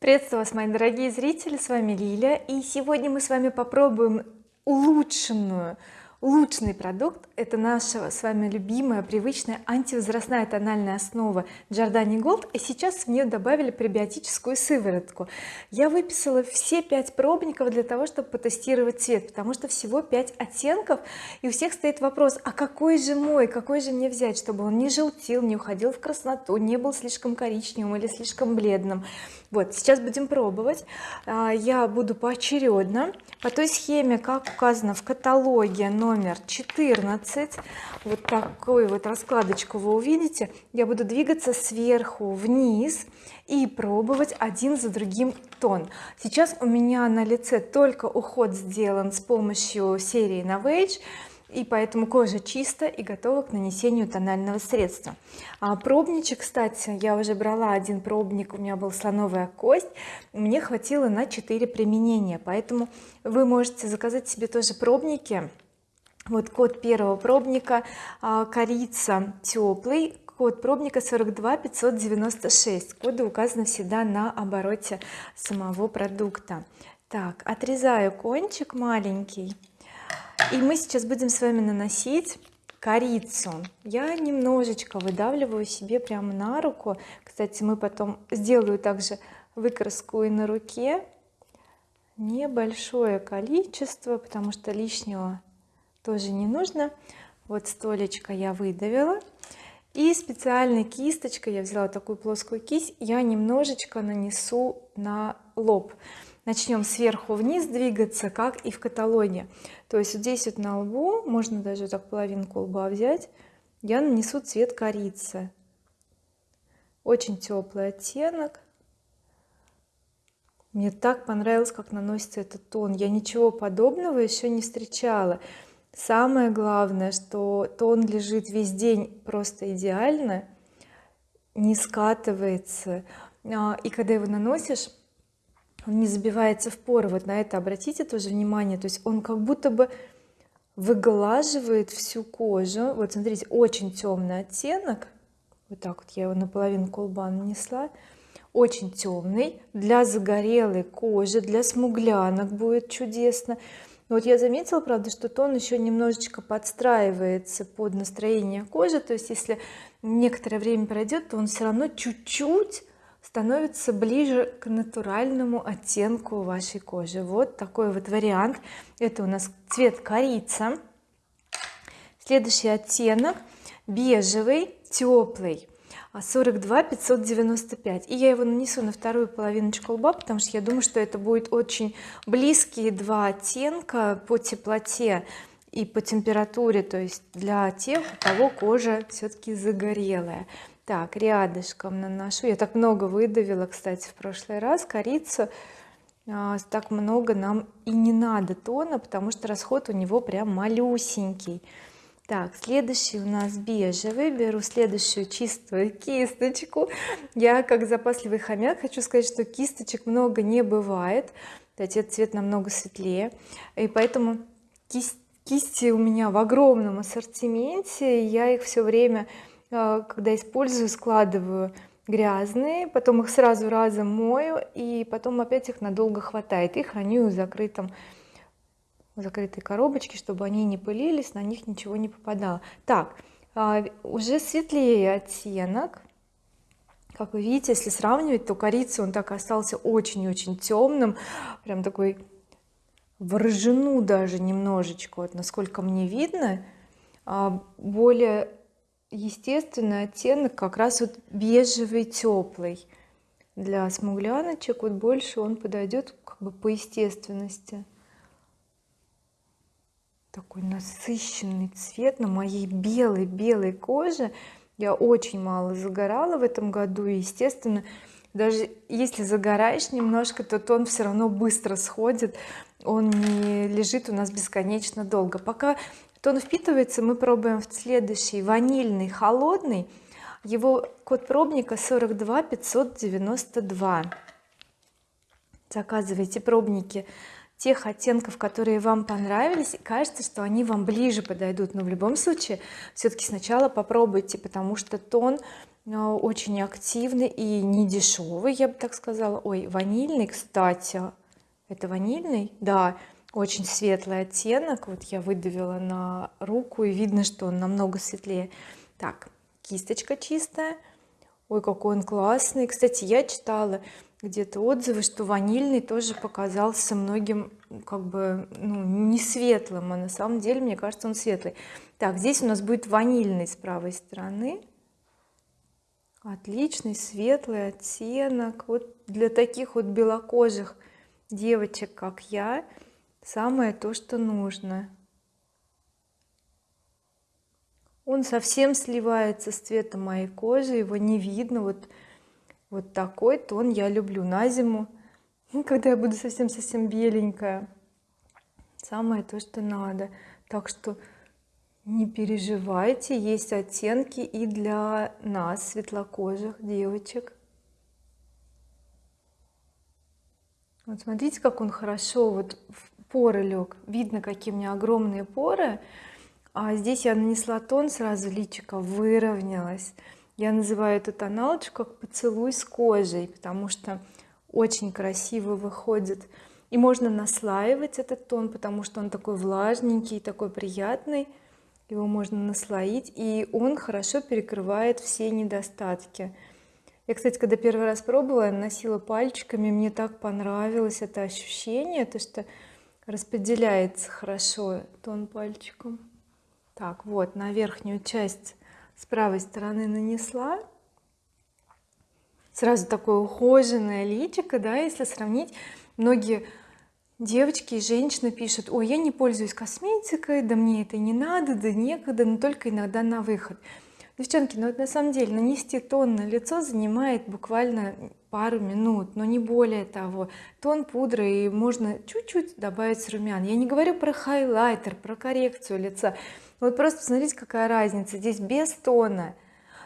приветствую вас мои дорогие зрители с вами Лиля. И сегодня мы с вами попробуем улучшенную улучшенный продукт это наша с вами любимая привычная антивозрастная тональная основа Giordani Gold. И сейчас в нее добавили пребиотическую сыворотку. Я выписала все пять пробников для того чтобы потестировать цвет потому что всего 5 оттенков и у всех стоит вопрос а какой же мой какой же мне взять чтобы он не желтил не уходил в красноту не был слишком коричневым или слишком бледным. Вот сейчас будем пробовать. А, я буду поочередно. По той схеме как указано в каталоге номер 14 вот такую вот раскладочку вы увидите. Я буду двигаться сверху вниз и пробовать один за другим тон. Сейчас у меня на лице только уход сделан с помощью серии Novage и поэтому кожа чиста и готова к нанесению тонального средства. А пробничек кстати я уже брала один пробник у меня был слоновая кость. Мне хватило на 4 применения поэтому вы можете заказать себе тоже пробники вот код первого пробника а, корица теплый код пробника 42 596 коды указаны всегда на обороте самого продукта. Так отрезаю кончик маленький. И мы сейчас будем с вами наносить корицу. Я немножечко выдавливаю себе прямо на руку. Кстати мы потом сделаю также выкраску и на руке. Небольшое количество потому что лишнего тоже не нужно. Вот столечко я выдавила. И специальной кисточкой я взяла такую плоскую кисть я немножечко нанесу на лоб. Начнем сверху вниз двигаться как и в каталоге то есть вот здесь вот на лбу можно даже так половинку лба взять я нанесу цвет корицы. Очень теплый оттенок. Мне так понравилось как наносится этот тон. Я ничего подобного еще не встречала самое главное что тон лежит весь день просто идеально не скатывается. А, и когда его наносишь он не забивается в поры. Вот на это обратите тоже внимание. То есть он как будто бы выглаживает всю кожу. Вот смотрите очень темный оттенок. Вот так вот я его наполовину колба нанесла очень темный. Для загорелой кожи для смуглянок будет чудесно вот я заметила правда что тон еще немножечко подстраивается под настроение кожи. То есть если некоторое время пройдет то он все равно чуть-чуть становится ближе к натуральному оттенку вашей кожи. Вот такой вот вариант. Это у нас цвет корица. Следующий оттенок бежевый теплый 42 595 и я его нанесу на вторую половиночку лба потому что я думаю что это будет очень близкие два оттенка по теплоте и по температуре то есть для тех у кого кожа все-таки загорелая. Так рядышком наношу. Я так много выдавила кстати в прошлый раз корицу. А, так много нам и не надо тона потому что расход у него прям малюсенький так следующий у нас бежевый. Беру следующую чистую кисточку. Я как запасливый хомяк хочу сказать что кисточек много не бывает. Этот цвет намного светлее. И поэтому кисть, кисти у меня в огромном ассортименте. Я их все время а, когда использую складываю грязные потом их сразу разом мою и потом опять их надолго хватает. И храню в закрытом в закрытой коробочке чтобы они не пылились на них ничего не попадало. Так а, уже светлее оттенок. Как вы видите если сравнивать то корица он так остался очень-очень темным прям такой в ржану даже немножечко вот насколько мне видно. А, более естественный оттенок как раз вот бежевый теплый для смугляночек вот больше он подойдет как бы по естественности такой насыщенный цвет на моей белой белой коже. Я очень мало загорала в этом году и естественно даже если загораешь немножко то тон все равно быстро сходит. Он не лежит у нас бесконечно долго. Пока тон впитывается мы пробуем в следующий ванильный холодный. Его код пробника 42 592 заказывайте пробники тех оттенков которые вам понравились кажется что они вам ближе подойдут. Но в любом случае все-таки сначала попробуйте потому что тон очень активный и не дешевый я бы так сказала. Ой ванильный кстати. Это ванильный? Да очень светлый оттенок. Вот я выдавила на руку и видно что он намного светлее. Так кисточка чистая. Ой какой он классный. Кстати я читала где-то отзывы что ванильный тоже показался многим как бы ну, не светлым а на самом деле мне кажется он светлый. Так здесь у нас будет ванильный с правой стороны. Отличный светлый оттенок. Вот для таких вот белокожих девочек как я самое то что нужно. Он совсем сливается с цветом моей кожи его не видно. Вот вот такой тон я люблю на зиму. Когда я буду совсем совсем беленькая. Самое то что надо. Так что не переживайте есть оттенки и для нас светлокожих девочек. Вот смотрите как он хорошо вот в поры лег. Видно какие у меня огромные поры. А здесь я нанесла тон сразу личико выровнялась я называю эту тоналочку как поцелуй с кожей потому что очень красиво выходит. И можно наслаивать этот тон потому что он такой влажненький такой приятный. Его можно наслоить и он хорошо перекрывает все недостатки. Я кстати когда первый раз пробовала я наносила пальчиками мне так понравилось это ощущение то что распределяется хорошо тон пальчиком. Так вот на верхнюю часть с правой стороны нанесла. Сразу такое ухоженное личико да если сравнить. Многие девочки и женщины пишут ой я не пользуюсь косметикой да мне это не надо да некогда но только иногда на выход девчонки ну на самом деле нанести тон на лицо занимает буквально пару минут но не более того. Тон пудры и можно чуть-чуть добавить румян. Я не говорю про хайлайтер про коррекцию лица вот просто посмотрите какая разница. Здесь без тона.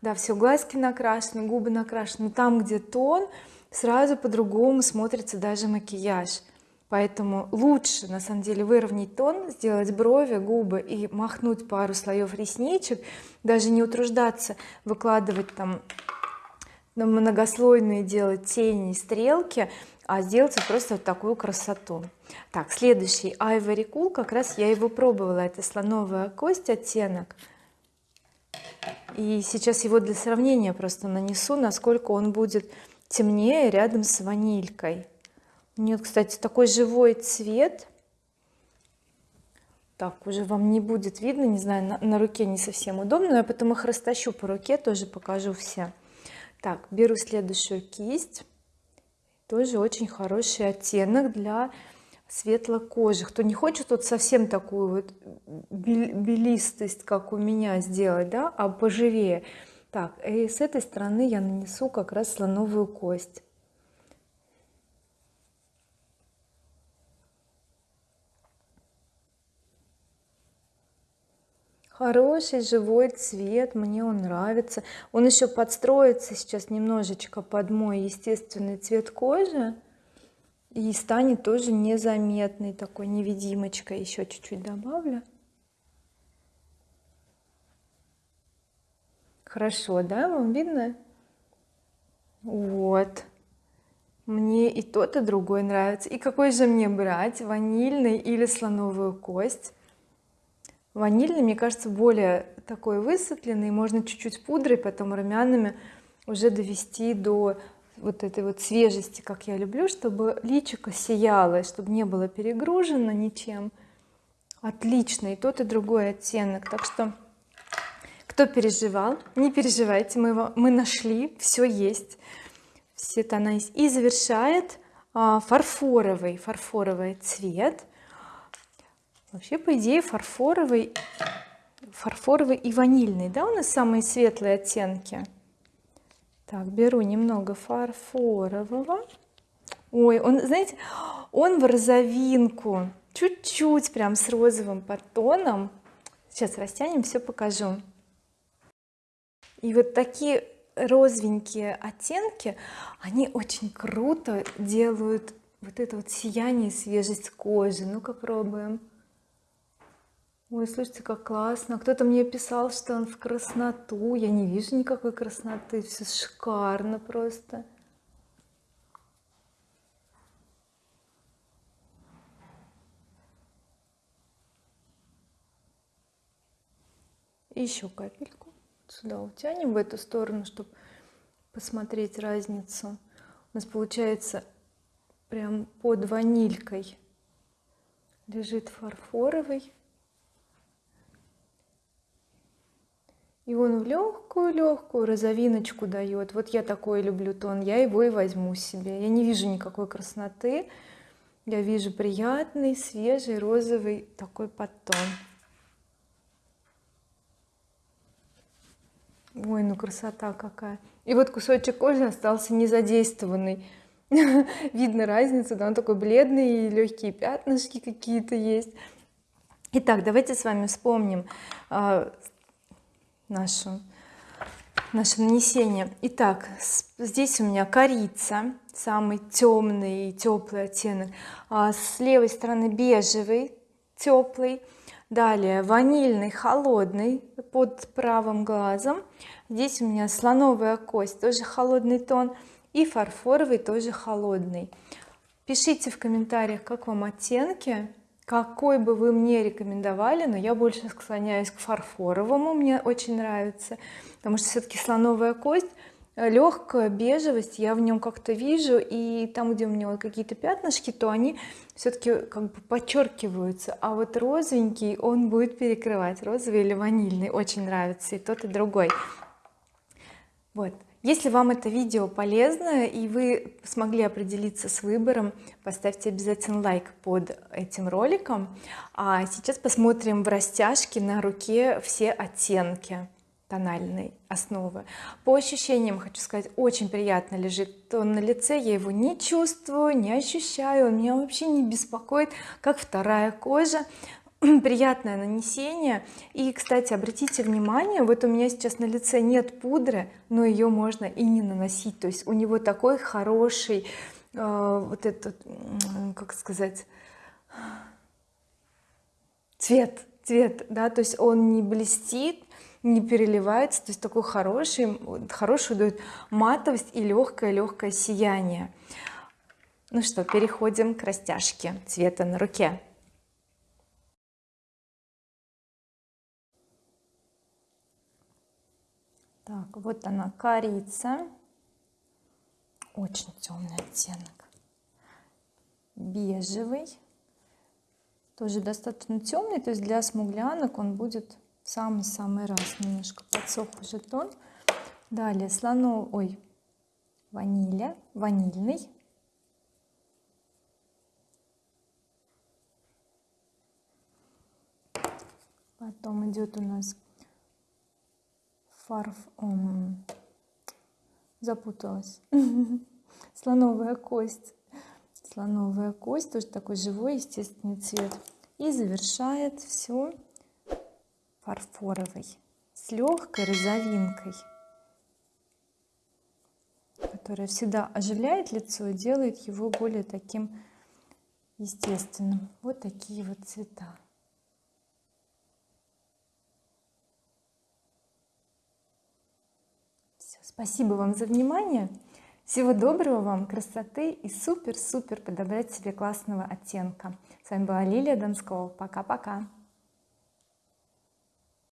Да все глазки накрашены губы накрашены там где тон сразу по-другому смотрится даже макияж. Поэтому лучше на самом деле выровнять тон сделать брови губы и махнуть пару слоев ресничек даже не утруждаться выкладывать там многослойные делать тени стрелки а сделать просто вот такую красоту. Так следующий Ivory Cool как раз я его пробовала это слоновая кость оттенок. И сейчас его для сравнения просто нанесу насколько он будет темнее рядом с ванилькой. Нет кстати такой живой цвет. Так уже вам не будет видно не знаю на, на руке не совсем удобно я потом их растащу по руке тоже покажу все. Так беру следующую кисть тоже очень хороший оттенок для светлокожих. Кто не хочет вот совсем такую вот белистость как у меня сделать да а поживее так и с этой стороны я нанесу как раз слоновую кость хороший живой цвет мне он нравится. Он еще подстроится сейчас немножечко под мой естественный цвет кожи и станет тоже незаметный такой невидимочкой. Еще чуть-чуть добавлю. Хорошо да вам видно? Вот. Мне и тот и другой нравится. И какой же мне брать ванильный или слоновую кость ванильный мне кажется более такой высветленный можно чуть-чуть пудрой потом румянами уже довести до вот этой вот свежести как я люблю чтобы личико сияло чтобы не было перегружено ничем. Отлично и тот и другой оттенок. Так что кто переживал не переживайте мы его мы нашли все есть. Все тона есть и завершает а, фарфоровый фарфоровый цвет вообще по идее фарфоровый фарфоровый и ванильный да у нас самые светлые оттенки? Так беру немного фарфорового. Ой он знаете он в розовинку. Чуть-чуть прям с розовым подтоном. Сейчас растянем все покажу. И вот такие розовенькие оттенки они очень круто делают вот это вот сияние свежесть кожи. Ну-ка пробуем ой слушайте как классно. Кто-то мне писал что он в красноту. Я не вижу никакой красноты. Все шикарно просто. Еще капельку сюда утянем в эту сторону чтобы посмотреть разницу. У нас получается прям под ванилькой лежит фарфоровый и он в легкую легкую розовиночку дает вот я такой люблю тон я его и возьму себе. Я не вижу никакой красноты. Я вижу приятный свежий розовый такой подтон. Ой ну красота какая. И вот кусочек кожи остался не задействованный видно разницу да он такой бледный и легкие пятнышки какие-то есть. Итак, давайте с вами вспомним э, нашу наше нанесение. Итак здесь у меня корица самый темный теплый оттенок. А с левой стороны бежевый теплый далее ванильный холодный под правым глазом. Здесь у меня слоновая кость тоже холодный тон. И фарфоровый тоже холодный. Пишите в комментариях как вам оттенки какой бы вы мне рекомендовали но я больше склоняюсь к фарфоровому мне очень нравится потому что все-таки слоновая кость э, легкая бежевость я в нем как-то вижу и там где у меня вот какие-то пятнышки то они все-таки как бы подчеркиваются а вот розовенький он будет перекрывать розовый или ванильный очень нравится и тот и другой. Вот если вам это видео полезно и вы смогли определиться с выбором поставьте обязательно лайк под этим роликом. А сейчас посмотрим в растяжке на руке все оттенки тональной основы. По ощущениям хочу сказать очень приятно лежит тон на лице я его не чувствую не ощущаю он меня вообще не беспокоит как вторая кожа приятное нанесение. И кстати обратите внимание вот у меня сейчас на лице нет пудры но ее можно и не наносить. То есть у него такой хороший э, вот этот как сказать цвет цвет да то есть он не блестит не переливается то есть такой хороший хорошую дает матовость и легкое легкое сияние. Ну что переходим к растяжке цвета на руке так вот она корица. Очень темный оттенок. Бежевый. Тоже достаточно темный то есть для смуглянок он будет самый-самый раз. Немножко подсох уже тон. Далее слоно ой ваниля ванильный. Потом идет у нас фарф запуталась. Слоновая кость. Слоновая кость тоже такой живой естественный цвет. И завершает все фарфоровый с легкой розовинкой которая всегда оживляет лицо и делает его более таким естественным. Вот такие вот цвета спасибо вам за внимание. Всего доброго вам красоты и супер супер подобрать себе классного оттенка. С вами была Лилия Донского. Пока-пока